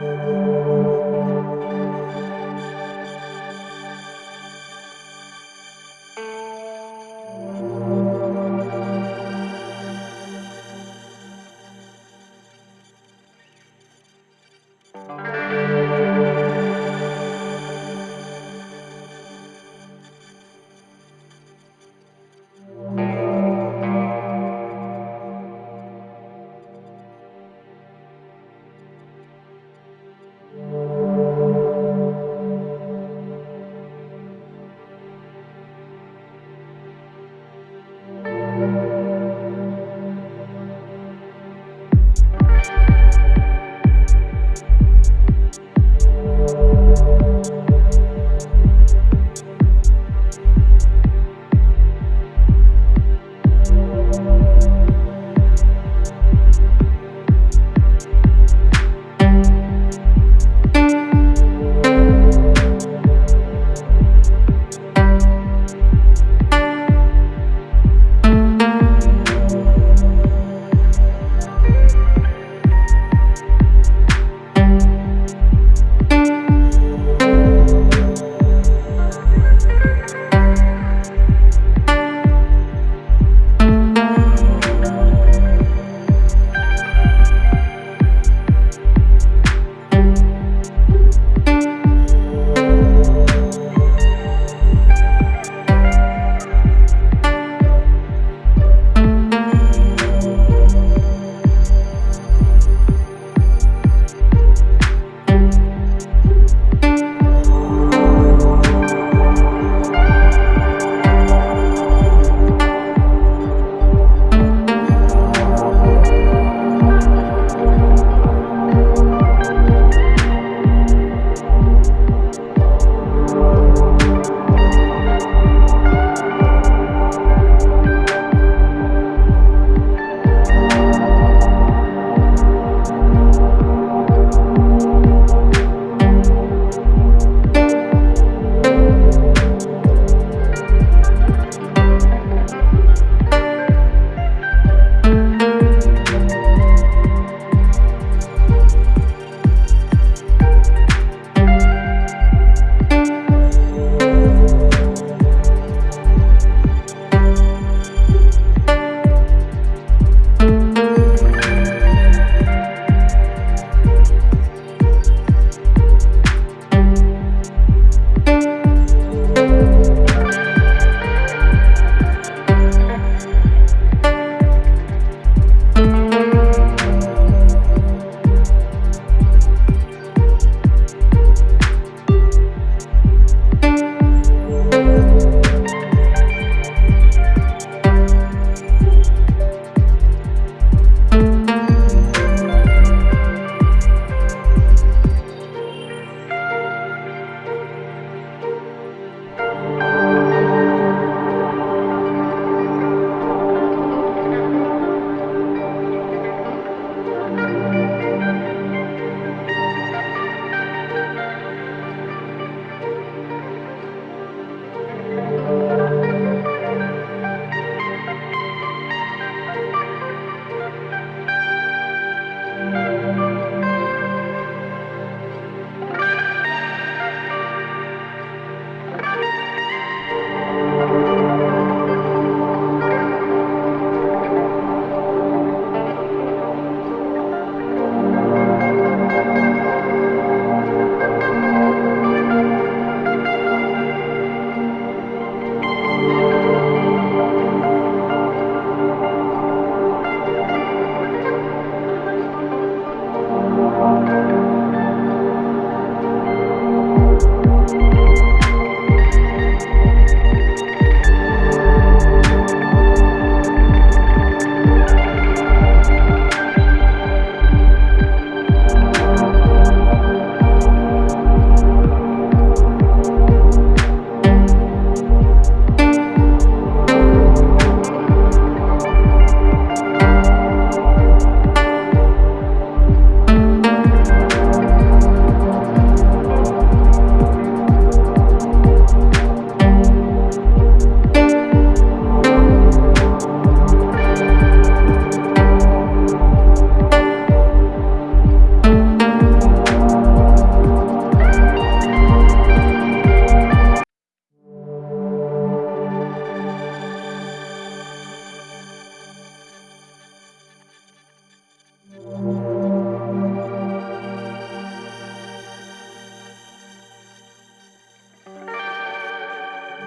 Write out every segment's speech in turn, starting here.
Thank uh you. -huh.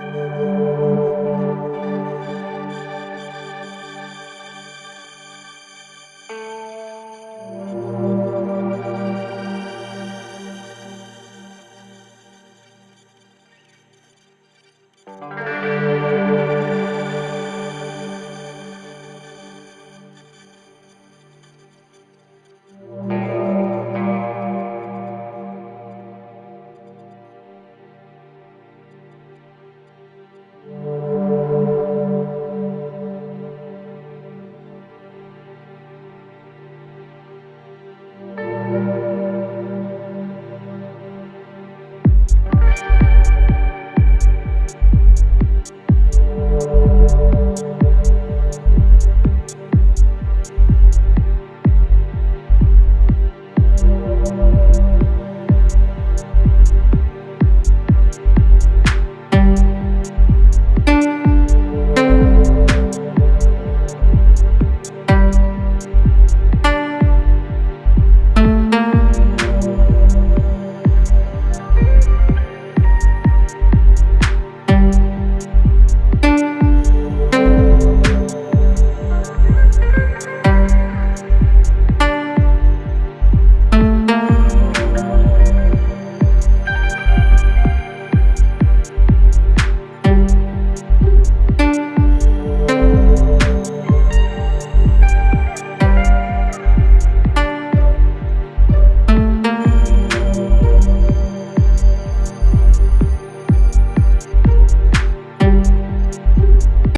Música